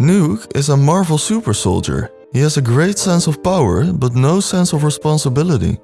Nuke is a Marvel super soldier. He has a great sense of power, but no sense of responsibility.